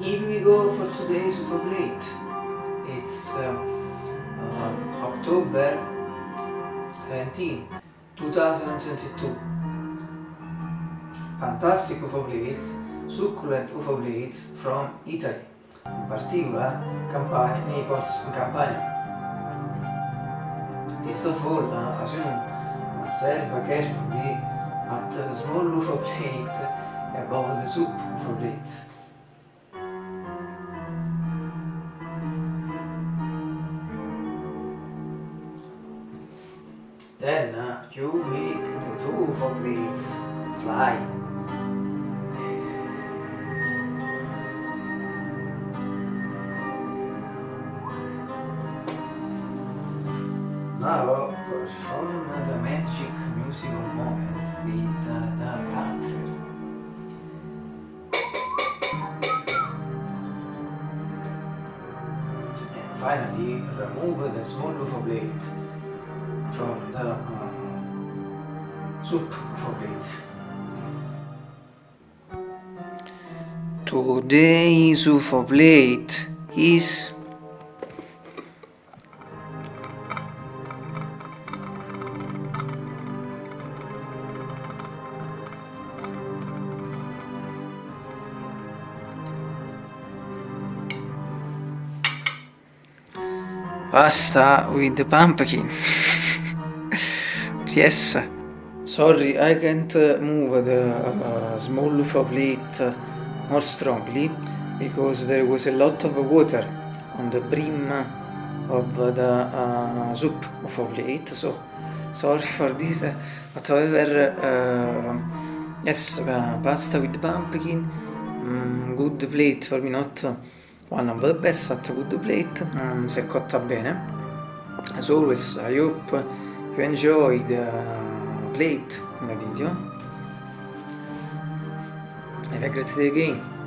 here we go for today's plate. It's uh, uh, October 17, 2022. Fantastic UFO plates, succulent UFO plates from Italy, in particular Campania, Naples, Campania. First of all, uh, as you know, observe carefully at the small UFO plate above the soup UFO plate. Then uh, you make the two plates fly. Now perform the magic musical moment with uh, the cutter. And finally remove the small UFO blade from the uh, soup UFO blade. Today's UFO plate is pasta with the pumpkin. yes. Sorry, I can't move the uh, small plate more strongly because there was a lot of water on the brim of the uh, soup UFO plate. So sorry for this. But however, uh, yes, uh, pasta with pumpkin, mm, good plate for me, not one of the best, but good plate, um, si è cotta bene. As always, I hope you enjoy the plate in the video. Have a great day again.